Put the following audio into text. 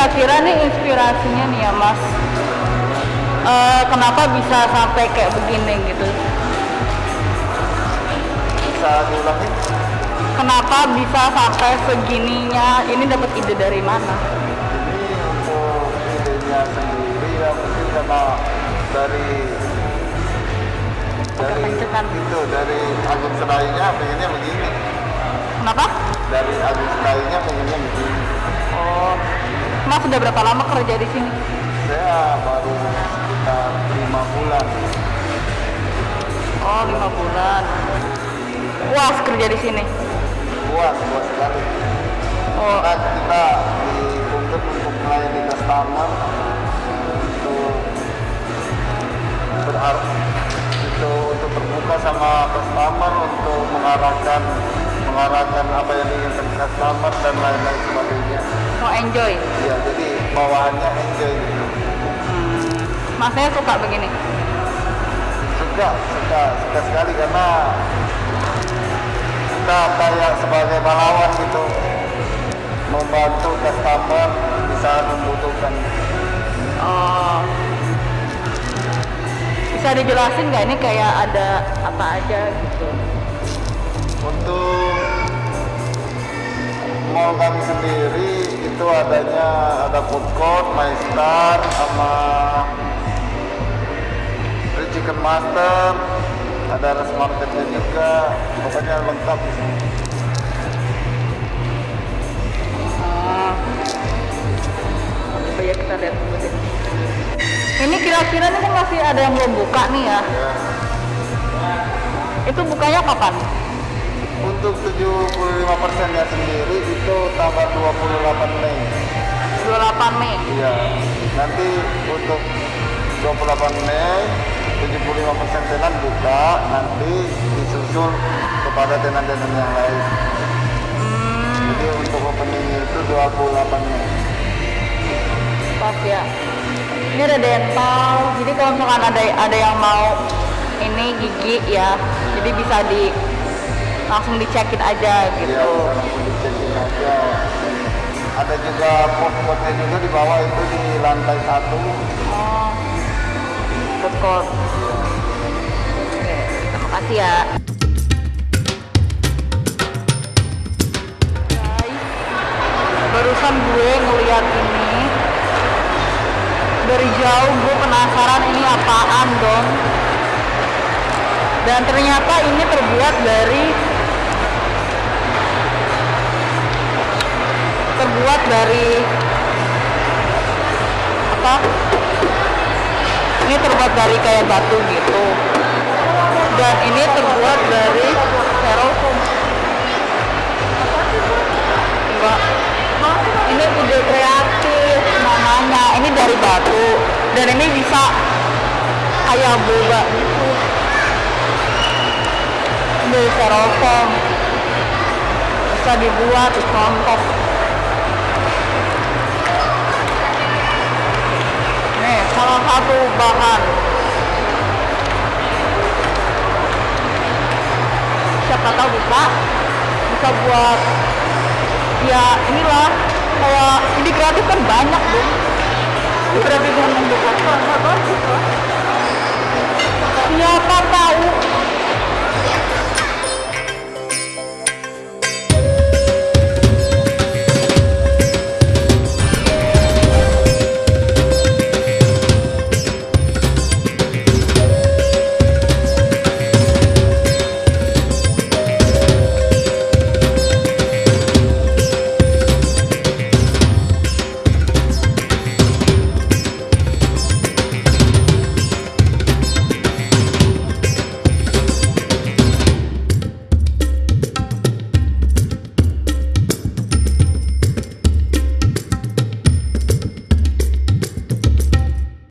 kira-kira nih inspirasinya nih ya mas? Eh, kenapa bisa sampai kayak begini gitu? Bisa diulangin? kenapa bisa sampai segininya? Ini dapat ide dari mana? Ini untuk idenya sendiri ya mungkin karena dari dari itu dari Agung Serainya pengennya begini. Kenapa? Dari Agung Serainya pengennya begini. Oh mas sudah berapa lama kerja di sini? Saya baru sekitar lima bulan. Oh lima bulan. Puas kerja di sini? Puas puas sekali. Oh. Karena kita dituntut untuk melayani customer untuk berharap itu untuk terbuka sama customer untuk mengarahkan mengarahkan apa yang diinginkan customer dan lain-lain sebagainya. Mau enjoy? Ya jadi bawaannya enjoy. Gitu hmm. masnya suka begini. Suka suka suka sekali karena kita kayak sebagai pahlawan gitu. Membantu customer di saat membutuhkan. Oh. Bisa dijelasin nggak ini kayak ada apa aja gitu? Untuk mall kami sendiri itu adanya ada food court, my star, sama chicken master, ada rest marketnya juga, pokoknya lengkap di sini. Ah. Coba ya kita lihat dulu deh. Ini kira-kira nih kan masih ada yang belum buka nih ya. Ya. Itu bukanya kapan? Untuk 75% nya sendiri itu tanggal 28 Mei. 28 Mei. Iya. Nanti untuk 28 Mei 75% tenan buka, nanti disusul kepada tenan-tenan yang lain. Hmm, Jadi untuk opening itu 28 Mei. pas ya. Ini ada dental. Jadi kalau misalkan ada ada yang mau ini gigi ya, jadi bisa di langsung dicekin aja Iya, gitu. langsung dicekin aja. Ada juga pos-posnya juga di bawah itu di lantai satu. Oh, food court. Oke, terima kasih ya. Barusan gue ngeliat ini dari jauh gue penasaran ini apaan dong dan ternyata ini terbuat dari terbuat dari apa? Ini terbuat dari kayak batu gitu. Dan ini terbuat dari styrofoam enggak. Ini ide kreatif namanya. Ini dari batu. Dan ini bisa kayak boba gitu. Dari styrofoam bisa dibuat Nih, salah satu bahan. Siapa tahu bisa, bisa buat ya inilah kayak ide kreatif kan banyak dong. Kreatif yang membuat Siapa tahu